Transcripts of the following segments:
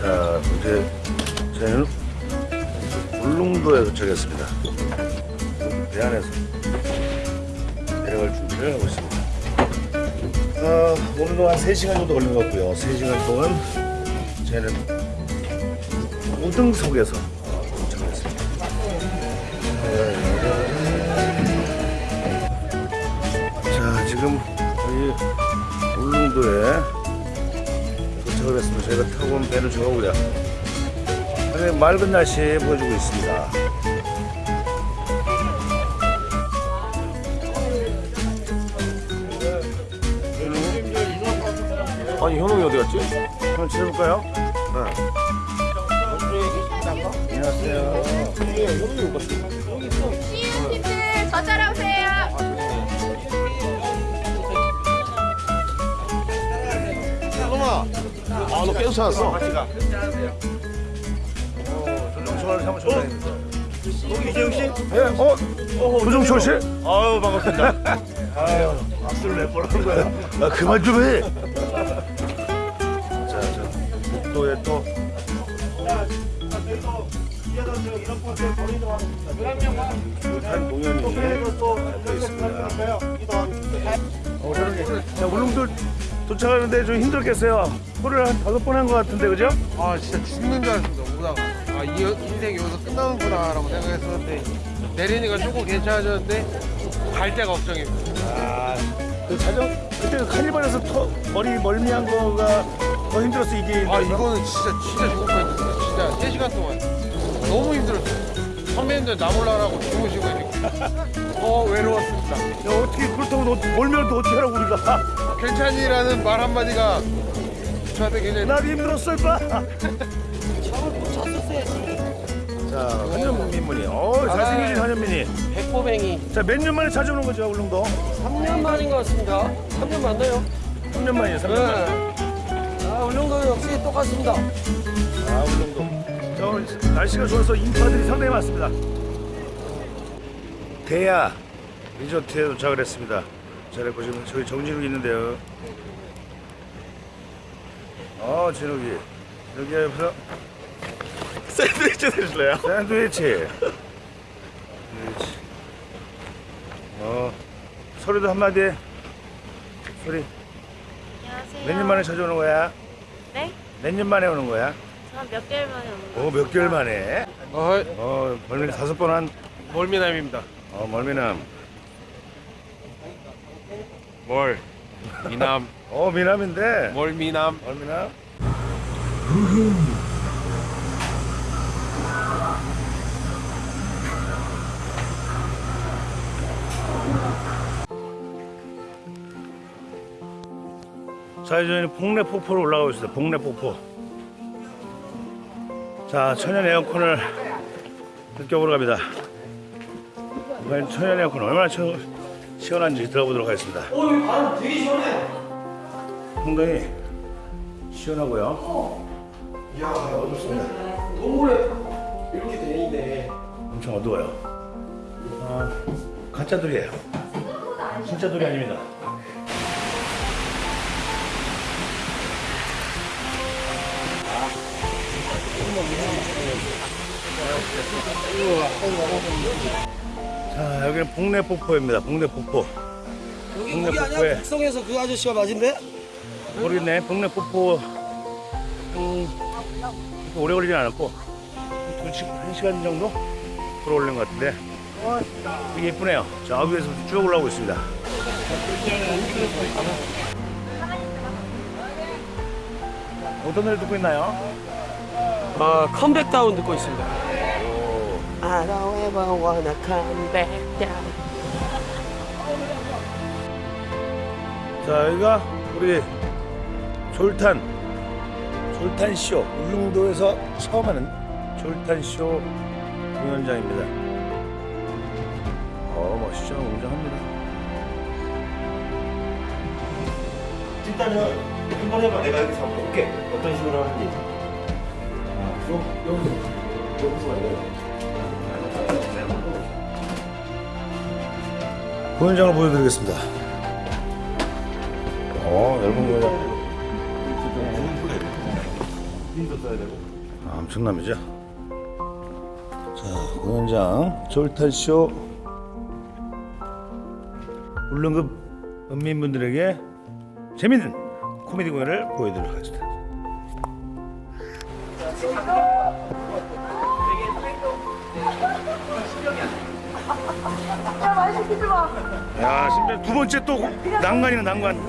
자, 이제 저희는 울릉도에 도착했습니다. 배 안에서 내려갈 준비를 하고 있습니다. 어, 오늘도 한 3시간 정도 걸린 것 같고요. 3시간 동안 저희는 우등석에서 어, 도착했습니다. 자, 지금 저희 울릉도에 도착을 했습니다. 저희가 타고 온 배는 저거고요. 맑은 날씨 보여주고 있습니다. 아니 현웅이 어디 갔지? 한번 찾아볼까요? 네. 안녕하세요. 현웅이 못 봤어. 시은님들 저 따라오세요. 현웅아. 아 너 계속 찾았어. 같이 가. 어, 조정철. 이재용 씨? 예, 어? 조정철 씨? 아유 반갑습니다. 아유, 악수를 몇번 하는 거야? 아, 그만 좀 해. 자, 자, 목도에 또 한 공연이 또 있습니다. 어. 자, 울릉도 도착하는데 좀 힘들겠어요. 코를 한 다섯 번 한 것 같은데, 그죠? 아 진짜 죽는 줄 알았습니다 오다가 아 이 인생 여기서 끝나는구나 라고 생각했었는데 내리니까 조금 괜찮아졌는데 갈 데가 걱정입니다 아, 그 자전 그때 그 카니발에서 터, 머리 멀미한 거가 더 힘들었어 이게. 아 이거는 진짜 진짜 죽을 뻔했어요 진짜 3시간 동안 너무 힘들었어요 선배님들 나 몰라라고 주무시고 이렇게 더 외로웠습니다 야, 어떻게 그렇다고 너 멀면 또 어떻게 하라고 우리가? 괜찮이라는 말 한마디가 저한테 굉장히 나도 힘들었어 임마. 자, 한현민분이. 어, 잘생기신 한현민이. 백호뱅이 자, 몇 년 만에 찾아오는 거죠, 울릉도? 3년 만인 것 같습니다. 3년 맞나요? 3년 만이에요, 3년 만. 네. 아, 울릉도 역시 똑같습니다. 아, 울릉도. 자, 오늘 날씨가 좋아서 인파들이 상당히 많습니다. 대야 리조트에 도착을 했습니다. 잘 보시면 저기 정진욱이 있는데요. 어, 진욱이. 여기 옆에서 샌드위치 드실래요? 샌드위치. 샌드위치. 어, 소리도 한마디 해. 소리. 안녕하세요. 몇년 만에 찾아오는 거야? 네? 몇 년 만에 오는 거야? 저몇 개월 만에 오는 거. 어, 몇 개월 만에? 어, 어, 멀미 다섯 번 한, 멀미남입니다 어, 멀미남. 멀 미남 어, 미남인데. 멀미남 멀미남? 자, 이제 저희는 복내 폭포로 올라가고 있습니다. 복내 폭포. 자, 천연 에어컨을 느껴보러 갑니다. 과연 천연 에어컨 얼마나 시- 시원한지 들어보도록 하겠습니다. 오, 바람 되게 시원해. 상당히 시원하고요. 이야, 어둡습니다. 동굴에 이렇게 돼 있네. 엄청 어두워요. 아, 가짜 돌이에요. 진짜 돌이 아닙니다. 자, 여기는 복내폭포입니다. 복내폭포. 여기 동네 거기 아니야? 북성에서 그 아저씨가 맞은데? 모르겠네. 복내폭포 음, 오래 걸리진 않았고 한, 두 시, 한 시간 정도 걸어올린 것 같은데 되게 예쁘네요. 저 위에서 쭉 올라오고 있습니다. 어떤 노래 듣고 있나요? 아, 컴백 다운 듣고 있습니다. I don't ever wanna come back down. 자 여기가 우리 졸탄 졸탄 쇼 울릉도에서 처음 하는 졸탄 쇼 공연장입니다. 어 멋있죠 웅장합니다. 일단은 한번 해봐. 내가 여기서 한번 볼게. 어떤 식으로 하는지. 아, 요, 여기서. 여기서 말이야. 공연장을 보여드리겠습니다. 어, 얇은 공연장. 아, 엄청납니다. 자, 공연장 졸탄쇼 울릉급 은민분들에게 재밌는 코미디 공연을 보여드리도록 하겠습니다. 야, 심지어 두 번째 또 난관이네 난관.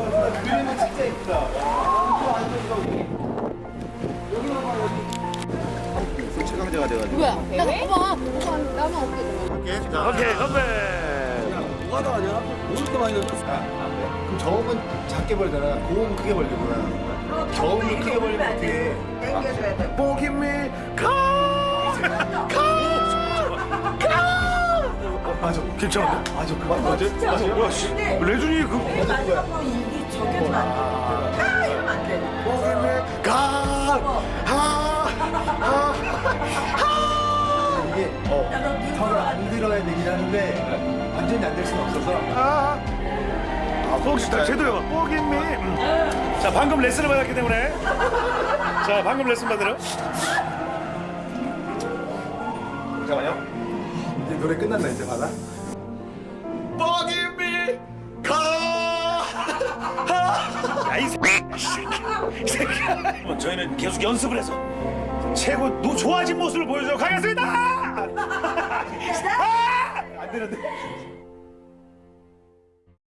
최강자가 돼가지고. 뭐야? 나 봐봐. 나만 돼? 오케이. 자, 오케이, 건배. 그럼 저음은 작게 벌잖아. 고음은 크게 벌리구나. 저음을 크게 벌리면 어떻게? 당겨줘야 돼. 보기미 가. 맞아. 괜찮은데? 맞아. 그만 맞아. 맞아. 와, 씨. 레준이 그 마지막으로 입이 저겨지면 안 돼. 아, 이러면 안 돼. 보기미 가. 하. 하. 하. 이게 어 턱을 안 들어야 되긴 하는데 완전히 안 될 수는 없어서. 아, 혹시 다 제대로 해봐. 뽀김미. 음. 자, 방금 레슨을 받았기 때문에. 자, 방금 레슨 받으러. 잠깐만요. 노래 끝났나 이제 받아? 뻐기미 가. 야, 이 새끼야. 이 새끼야. 뭐 저희는 계속 연습을 해서 최고 노 좋아진 모습을 보여주도록 하겠습니다. 아! 안 되는데.